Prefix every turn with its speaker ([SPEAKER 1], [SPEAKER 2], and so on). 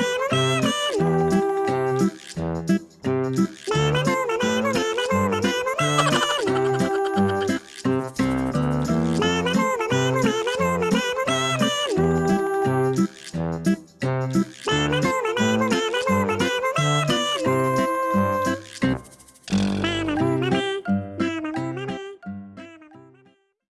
[SPEAKER 1] little, little, little,